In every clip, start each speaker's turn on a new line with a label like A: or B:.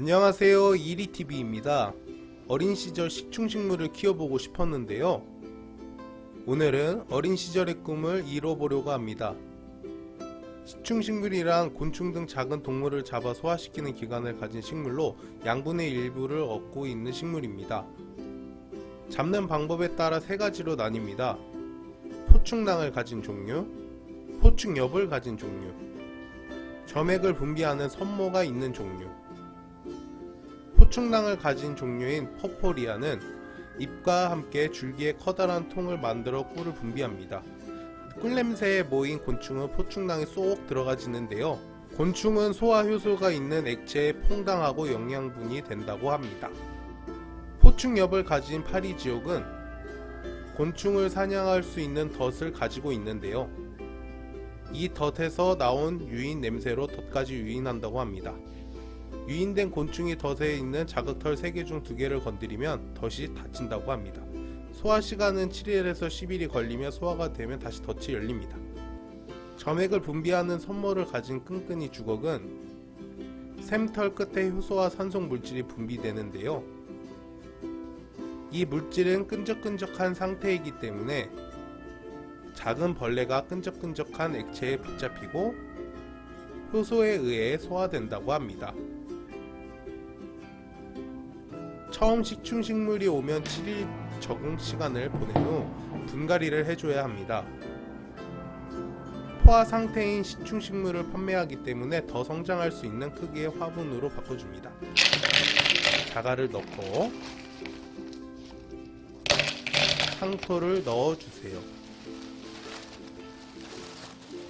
A: 안녕하세요. 이리TV입니다. 어린 시절 식충식물을 키워보고 싶었는데요. 오늘은 어린 시절의 꿈을 이뤄보려고 합니다. 식충식물이란 곤충 등 작은 동물을 잡아 소화시키는 기관을 가진 식물로 양분의 일부를 얻고 있는 식물입니다. 잡는 방법에 따라 세 가지로 나뉩니다. 포충낭을 가진 종류 포충엽을 가진 종류 점액을 분비하는 선모가 있는 종류 포충랑을 가진 종류인 퍼포리아는 잎과 함께 줄기에 커다란 통을 만들어 꿀을 분비합니다. 꿀냄새에 모인 곤충은 포충랑에 쏙 들어가지는데요. 곤충은 소화 효소가 있는 액체에 퐁당하고 영양분이 된다고 합니다. 포충엽을 가진 파리지옥은 곤충을 사냥할 수 있는 덫을 가지고 있는데요. 이 덫에서 나온 유인 냄새로 덫까지 유인한다고 합니다. 유인된 곤충이 덫에 있는 자극털 3개 중 2개를 건드리면 덫이 닫힌다고 합니다. 소화 시간은 7일에서 10일이 걸리며 소화가 되면 다시 덫이 열립니다. 점액을 분비하는 선모를 가진 끈끈이 주걱은 샘털 끝에 효소와 산소 물질이 분비되는데요. 이 물질은 끈적끈적한 상태이기 때문에 작은 벌레가 끈적끈적한 액체에 붙잡히고 효소에 의해 소화된다고 합니다. 처음 식충식물이 오면 7일 적응 시간을 보낸 후 분갈이를 해줘야 합니다. 포화 상태인 식충식물을 판매하기 때문에 더 성장할 수 있는 크기의 화분으로 바꿔줍니다. 자갈을 넣고 상토를 넣어주세요.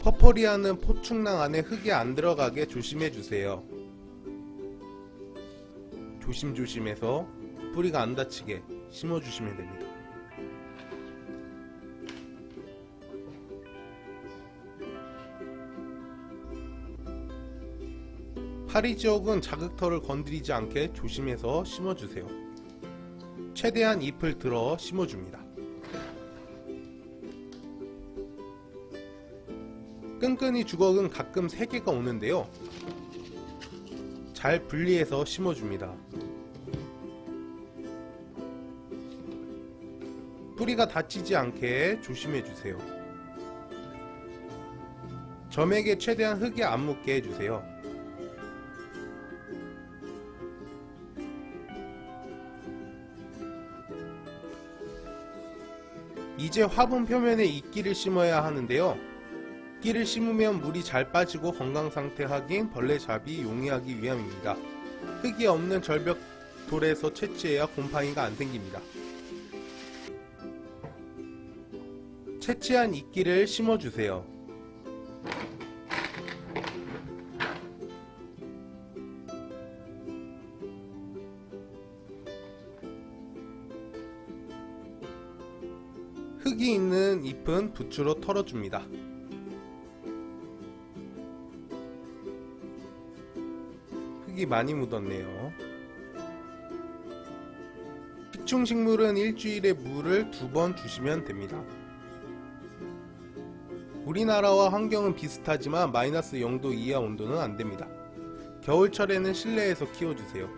A: 퍼퍼리아는 포충랑 안에 흙이 안 들어가게 조심해주세요. 조심조심해서 뿌리가 안 다치게 심어주시면 됩니다. 파리 지역은 자극털을 건드리지 않게 조심해서 심어주세요. 최대한 잎을 들어 심어줍니다. 끈끈이 주걱은 가끔 3개가 오는데요. 잘 분리해서 심어줍니다. 뿌리가 다치지 않게 조심해주세요. 점액에 최대한 흙이 안 묻게 해주세요. 이제 화분 표면에 이끼를 심어야 하는데요. 이끼를 심으면 물이 잘 빠지고 건강상태 확인, 벌레 잡이 용이하기 위함입니다. 흙이 없는 절벽 돌에서 채취해야 곰팡이가 안 생깁니다. 채취한 이끼를 심어주세요. 흙이 있는 잎은 부추로 털어줍니다. 흙이 많이 묻었네요. 식충식물은 일주일에 물을 두 번 주시면 됩니다. 우리나라와 환경은 비슷하지만 마이너스 0도 이하 온도는 안됩니다. 겨울철에는 실내에서 키워주세요.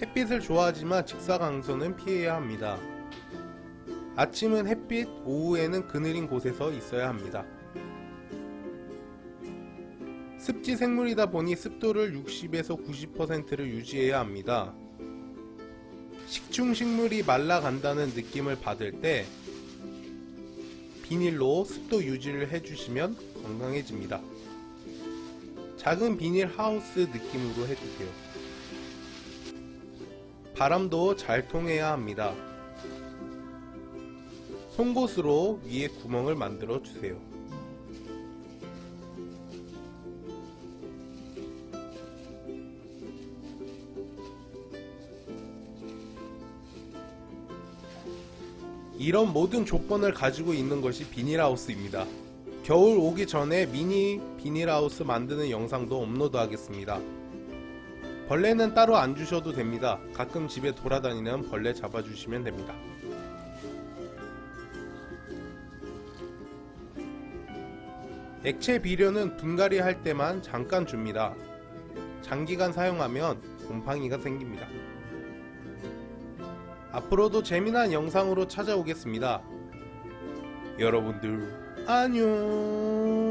A: 햇빛을 좋아하지만 직사광선은 피해야 합니다. 아침은 햇빛, 오후에는 그늘인 곳에서 있어야 합니다. 습지 생물이다 보니 습도를 60에서 90%를 유지해야 합니다. 식충 식물이 말라간다는 느낌을 받을 때 비닐로 습도 유지를 해주시면 건강해집니다. 작은 비닐 하우스 느낌으로 해주세요. 바람도 잘 통해야 합니다. 송곳으로 위에 구멍을 만들어 주세요. 이런 모든 조건을 가지고 있는 것이 비닐하우스입니다. 겨울 오기 전에 미니 비닐하우스 만드는 영상도 업로드 하겠습니다. 벌레는 따로 안 주셔도 됩니다. 가끔 집에 돌아다니는 벌레 잡아주시면 됩니다. 액체 비료는 분갈이 할 때만 잠깐 줍니다. 장기간 사용하면 곰팡이가 생깁니다. 앞으로도 재미난 영상으로 찾아오겠습니다. 여러분들 안녕